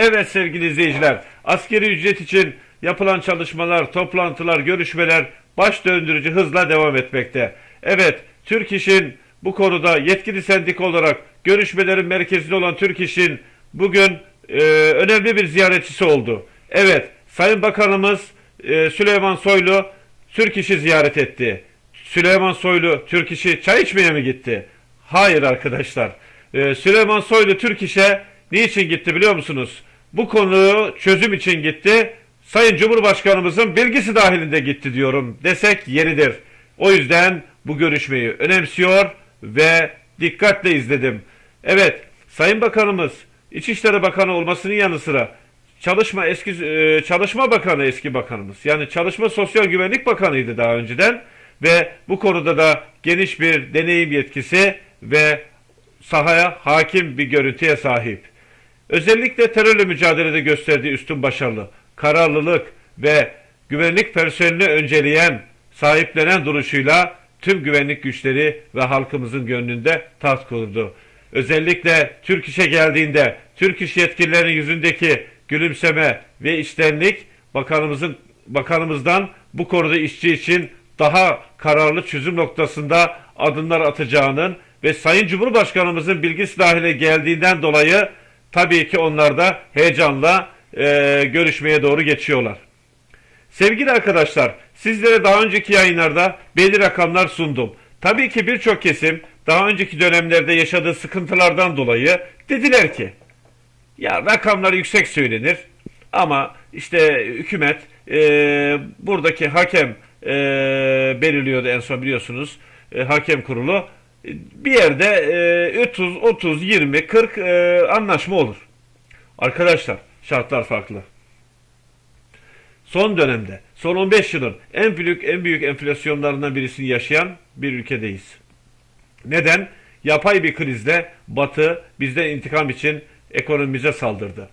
Evet sevgili izleyiciler, askeri ücret için yapılan çalışmalar, toplantılar, görüşmeler baş döndürücü hızla devam etmekte. Evet, Türk İş'in bu konuda yetkili sendik olarak görüşmelerin merkezinde olan Türk İş'in bugün e, önemli bir ziyaretçisi oldu. Evet, Sayın Bakanımız e, Süleyman Soylu Türk İş'i ziyaret etti. Süleyman Soylu Türk İş'i çay içmeye mi gitti? Hayır arkadaşlar. Ee, Süleyman Soylu Türk İş'e niçin gitti biliyor musunuz? Bu konuyu çözüm için gitti. Sayın Cumhurbaşkanımızın bilgisi dahilinde gitti diyorum desek yeridir. O yüzden bu görüşmeyi önemsiyor ve dikkatle izledim. Evet, Sayın Bakanımız İçişleri Bakanı olmasının yanı sıra Çalışma eski e, Çalışma Bakanı eski bakanımız. Yani Çalışma Sosyal Güvenlik Bakanıydı daha önceden ve bu konuda da geniş bir deneyim yetkisi ve sahaya hakim bir görüntüye sahip. Özellikle terörle mücadelede gösterdiği üstün başarılı, kararlılık ve güvenlik personelini önceleyen, sahiplenen duruşuyla tüm güvenlik güçleri ve halkımızın gönlünde taht kurdu. Özellikle Türk İş'e geldiğinde Türk İş yetkililerinin yüzündeki gülümseme ve içtenlik bakanımızın bakanımızdan bu konuda işçi için daha kararlı çözüm noktasında adımlar atacağının ve Sayın Cumhurbaşkanımızın bilgisi dahile geldiğinden dolayı tabii ki onlar da heyecanla e, görüşmeye doğru geçiyorlar. Sevgili arkadaşlar, sizlere daha önceki yayınlarda belli rakamlar sundum. Tabii ki birçok kesim daha önceki dönemlerde yaşadığı sıkıntılardan dolayı dediler ki ya rakamlar yüksek söylenir ama işte hükümet e, buradaki hakem e, belirliyordu en son biliyorsunuz e, hakem kurulu bir yerde e, 30, 30, 20, 40 e, anlaşma olur. Arkadaşlar şartlar farklı. Son dönemde, son 15 yılın en büyük en büyük enflasyonlarından birisini yaşayan bir ülkedeyiz. Neden? Yapay bir krizde Batı bizden intikam için ekonomimize saldırdı.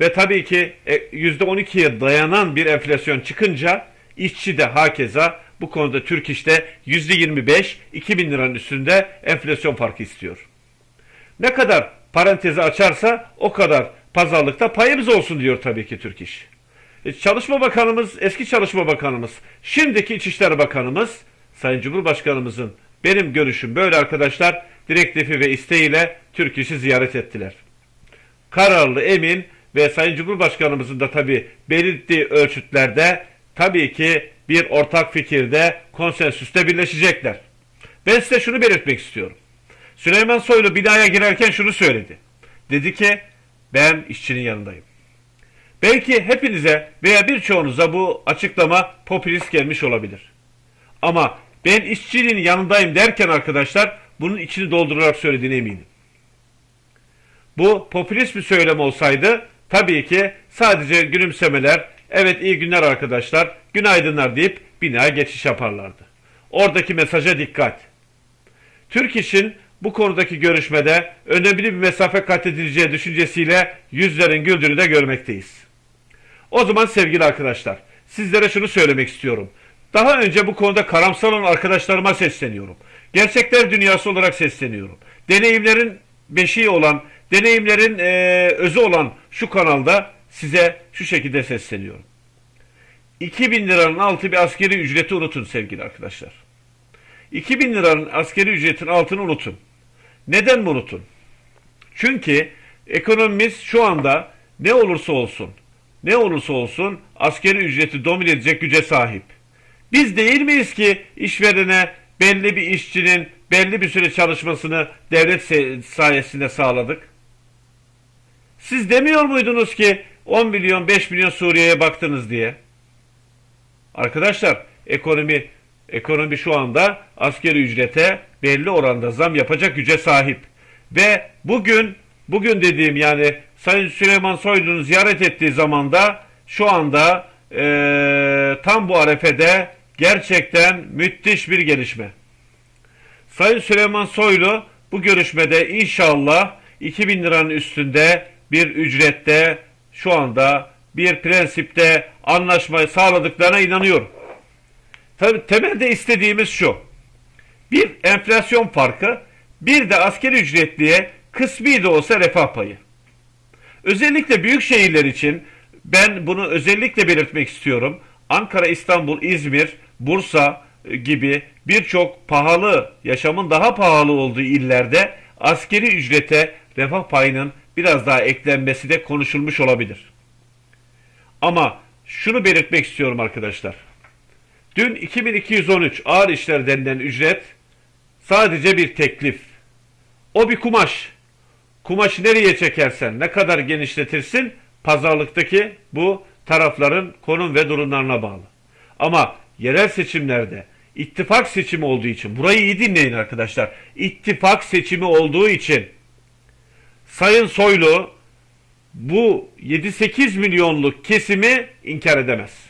Ve tabii ki e, %12'ye dayanan bir enflasyon çıkınca işçi de hakeza bu konuda Türk İş'te %25 2000 liranın üstünde enflasyon farkı istiyor. Ne kadar parantezi açarsa o kadar pazarlıkta payımız olsun diyor tabii ki Türk İş. E, Çalışma Bakanımız, eski Çalışma Bakanımız, şimdiki İçişleri Bakanımız, Sayın Cumhurbaşkanımızın benim görüşüm böyle arkadaşlar direktifi ve isteğiyle Türk İş'i ziyaret ettiler. Kararlı, emin ve Sayın Cumhurbaşkanımızın da tabii belirttiği ölçütlerde tabii ki bir ortak fikirde, konsensüste birleşecekler. Ben size şunu belirtmek istiyorum. Süleyman Soylu binaya girerken şunu söyledi. Dedi ki ben işçinin yanındayım. Belki hepinize veya birçoğunuza bu açıklama popülist gelmiş olabilir. Ama ben işçinin yanındayım derken arkadaşlar bunun içini doldurarak söylediğine eminim. Bu popülist bir söylem olsaydı tabii ki sadece gülümsemeler, evet iyi günler arkadaşlar, günaydınlar deyip binaya geçiş yaparlardı. Oradaki mesaja dikkat. Türk İş'in bu konudaki görüşmede önemli bir mesafe kat edileceği düşüncesiyle yüzlerin güldüğünü de görmekteyiz. O zaman sevgili arkadaşlar, sizlere şunu söylemek istiyorum. Daha önce bu konuda karamsar olan arkadaşlarıma sesleniyorum. Gerçekler dünyası olarak sesleniyorum. Deneyimlerin beşiği olan, deneyimlerin eee, özü olan şu kanalda size şu şekilde sesleniyorum. 2000 liranın altı bir askeri ücreti unutun sevgili arkadaşlar. 2000 liranın askeri ücretin altını unutun. Neden mi unutun? Çünkü ekonomimiz şu anda ne olursa olsun, ne olursa olsun askeri ücreti domine edecek güce sahip. Biz değil miyiz ki işverene belli bir işçinin belli bir süre çalışmasını devlet sayesinde sağladık? Siz demiyor muydunuz ki 10 milyon 5 milyon Suriye'ye baktınız diye? Arkadaşlar ekonomi ekonomi şu anda askeri ücrete belli oranda zam yapacak güce sahip. Ve bugün bugün dediğim yani Sayın Süleyman Soylu'nun ziyaret ettiği zamanda şu anda eee, tam bu arefede gerçekten müthiş bir gelişme. Sayın Süleyman Soylu bu görüşmede inşallah 2000 liranın üstünde bir ücrette şu anda bir prensipte anlaşmayı sağladıklarına inanıyorum. Tabii temelde istediğimiz şu. Bir enflasyon farkı, bir de askeri ücretliye kısmi de olsa refah payı. Özellikle büyük şehirler için ben bunu özellikle belirtmek istiyorum. Ankara, İstanbul, İzmir, Bursa e, gibi birçok pahalı, yaşamın daha pahalı olduğu illerde askeri ücrete refah payının biraz daha eklenmesi de konuşulmuş olabilir. Ama şunu belirtmek istiyorum arkadaşlar. Dün 2213 ağır işler denilen ücret sadece bir teklif. O bir kumaş. Kumaşı nereye çekersen, ne kadar genişletirsin pazarlıktaki bu tarafların konum ve durumlarına bağlı. Ama yerel seçimlerde ittifak seçimi olduğu için burayı iyi dinleyin arkadaşlar. İttifak seçimi olduğu için Sayın Soylu bu 7-8 milyonluk kesimi inkar edemez.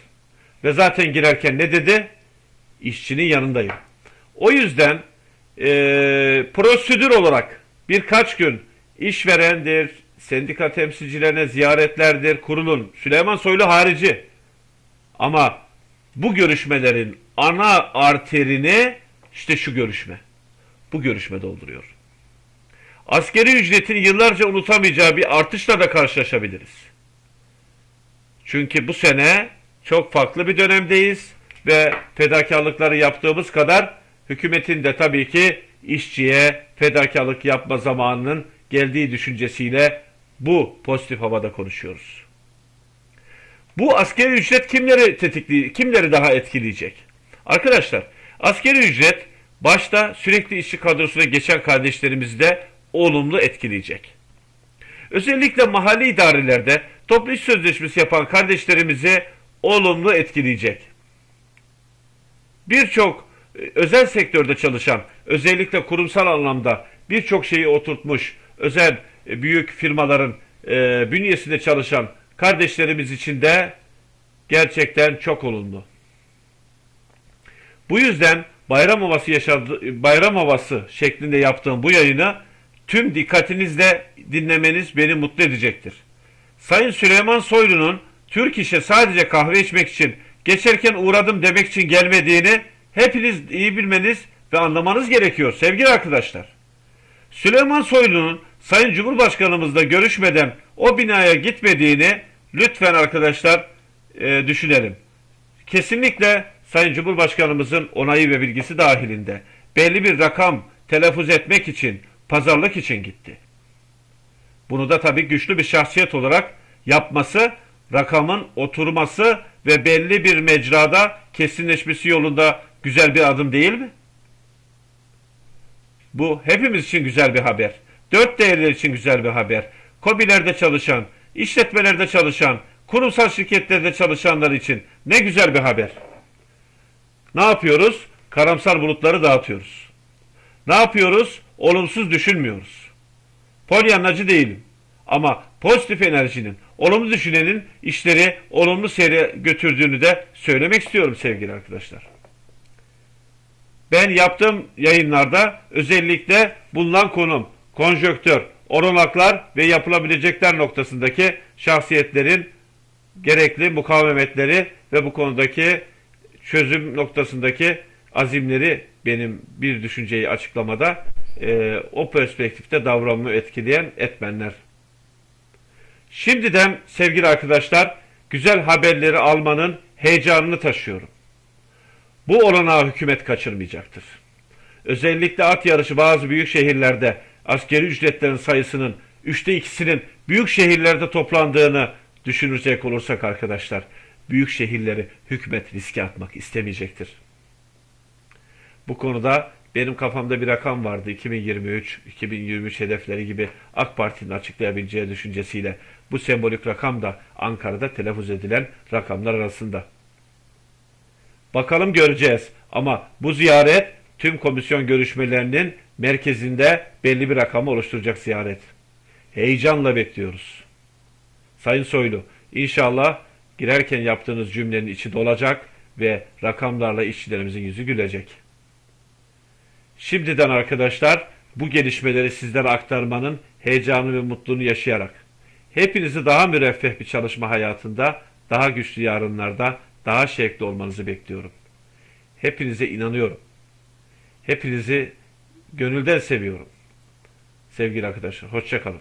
Ve zaten girerken ne dedi? İşçinin yanındayım. O yüzden e, prosedür olarak birkaç gün işverendir, sendika temsilcilerine ziyaretlerdir, kurulun. Süleyman Soylu harici. Ama bu görüşmelerin ana arterini işte şu görüşme. Bu görüşme dolduruyor. Askeri ücretin yıllarca unutamayacağı bir artışla da karşılaşabiliriz. Çünkü bu sene çok farklı bir dönemdeyiz ve fedakarlıkları yaptığımız kadar hükümetin de tabii ki işçiye fedakarlık yapma zamanının geldiği düşüncesiyle bu pozitif havada konuşuyoruz. Bu askeri ücret kimleri tetikli, kimleri daha etkileyecek? Arkadaşlar, askeri ücret başta sürekli işçi kadrosuna geçen kardeşlerimizi de olumlu etkileyecek. Özellikle mahalli idarelerde toplu iş sözleşmesi yapan kardeşlerimizi olumlu etkileyecek. Birçok e, özel sektörde çalışan, özellikle kurumsal anlamda birçok şeyi oturtmuş, özel e, büyük firmaların e, bünyesinde çalışan kardeşlerimiz için de gerçekten çok olumlu. Bu yüzden bayram havası yaşadı, bayram havası şeklinde yaptığım bu yayını tüm dikkatinizle dinlemeniz beni mutlu edecektir. Sayın Süleyman Soylu'nun Türk işe sadece kahve içmek için geçerken uğradım demek için gelmediğini hepiniz iyi bilmeniz ve anlamanız gerekiyor sevgili arkadaşlar. Süleyman Soylu'nun Sayın Cumhurbaşkanımızla görüşmeden o binaya gitmediğini lütfen arkadaşlar e, düşünelim. Kesinlikle Sayın Cumhurbaşkanımızın onayı ve bilgisi dahilinde belli bir rakam telaffuz etmek için, pazarlık için gitti. Bunu da tabii güçlü bir şahsiyet olarak yapması, rakamın oturması ve belli bir mecrada kesinleşmesi yolunda güzel bir adım değil mi? Bu hepimiz için güzel bir haber. Dört değerler için güzel bir haber. Kobilerde çalışan, işletmelerde çalışan, kurumsal şirketlerde çalışanlar için ne güzel bir haber. Ne yapıyoruz? Karamsar bulutları dağıtıyoruz. Ne yapıyoruz? Olumsuz düşünmüyoruz. Polyanlacı değilim. Ama pozitif enerjinin, olumlu düşünenin işleri olumlu seyre götürdüğünü de söylemek istiyorum sevgili arkadaşlar. Ben yaptığım yayınlarda özellikle bulunan konum, konjöktör, oranaklar ve yapılabilecekler noktasındaki şahsiyetlerin gerekli mukavemetleri ve bu konudaki çözüm noktasındaki azimleri benim bir düşünceyi açıklamada e, o perspektifte davranımı etkileyen etmenler. Şimdiden sevgili arkadaşlar güzel haberleri almanın heyecanını taşıyorum. Bu olanağı hükümet kaçırmayacaktır. Özellikle at yarışı bazı büyük şehirlerde askeri ücretlerin sayısının üçte ikisinin büyük şehirlerde toplandığını düşünecek olursak arkadaşlar, büyük şehirleri hükümet riske atmak istemeyecektir. Bu konuda benim kafamda bir rakam vardı 2023-2023 hedefleri gibi AK Parti'nin açıklayabileceği düşüncesiyle bu sembolik rakam da Ankara'da telaffuz edilen rakamlar arasında. Bakalım göreceğiz ama bu ziyaret tüm komisyon görüşmelerinin merkezinde belli bir rakamı oluşturacak ziyaret. Heyecanla bekliyoruz. Sayın Soylu, inşallah girerken yaptığınız cümlenin içi dolacak ve rakamlarla işçilerimizin yüzü gülecek. Şimdiden arkadaşlar bu gelişmeleri sizlere aktarmanın heyecanı ve mutluluğunu yaşayarak hepinizi daha müreffeh bir çalışma hayatında, daha güçlü yarınlarda, daha şevkli olmanızı bekliyorum. Hepinize inanıyorum. Hepinizi gönülden seviyorum. Sevgili arkadaşlar, hoşçakalın.